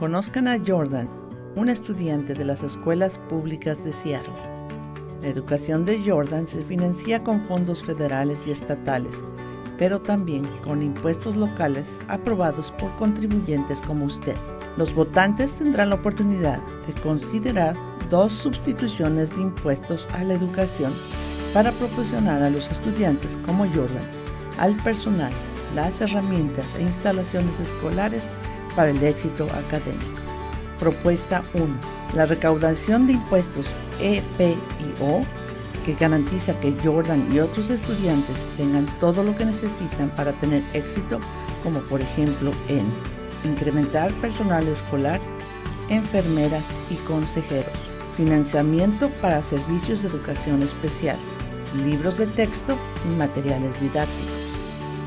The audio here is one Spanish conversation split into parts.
Conozcan a Jordan, un estudiante de las escuelas públicas de Seattle. La educación de Jordan se financia con fondos federales y estatales, pero también con impuestos locales aprobados por contribuyentes como usted. Los votantes tendrán la oportunidad de considerar dos sustituciones de impuestos a la educación para proporcionar a los estudiantes como Jordan al personal las herramientas e instalaciones escolares para el éxito académico. Propuesta 1. La recaudación de impuestos EPIO que garantiza que Jordan y otros estudiantes tengan todo lo que necesitan para tener éxito, como por ejemplo en incrementar personal escolar, enfermeras y consejeros, financiamiento para servicios de educación especial, libros de texto y materiales didácticos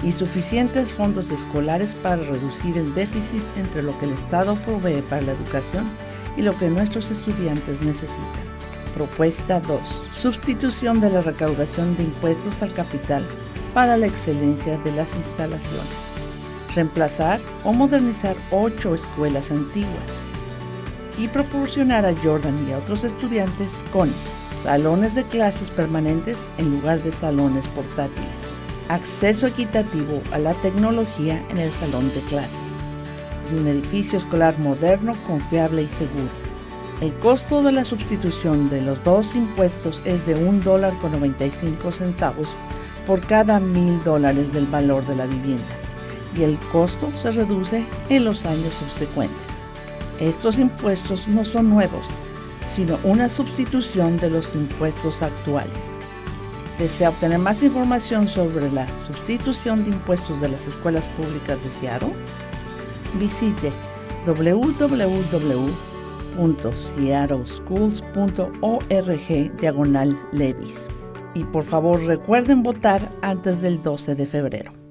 y suficientes fondos escolares para reducir el déficit entre lo que el Estado provee para la educación y lo que nuestros estudiantes necesitan. Propuesta 2. Sustitución de la recaudación de impuestos al capital para la excelencia de las instalaciones. Reemplazar o modernizar ocho escuelas antiguas y proporcionar a Jordan y a otros estudiantes con salones de clases permanentes en lugar de salones portátiles acceso equitativo a la tecnología en el salón de clase y un edificio escolar moderno, confiable y seguro. El costo de la sustitución de los dos impuestos es de un dólar con 95 centavos por cada mil dólares del valor de la vivienda y el costo se reduce en los años subsecuentes. Estos impuestos no son nuevos, sino una sustitución de los impuestos actuales. ¿Desea obtener más información sobre la sustitución de impuestos de las escuelas públicas de Seattle? Visite www.seattleschools.org diagonal levis. Y por favor recuerden votar antes del 12 de febrero.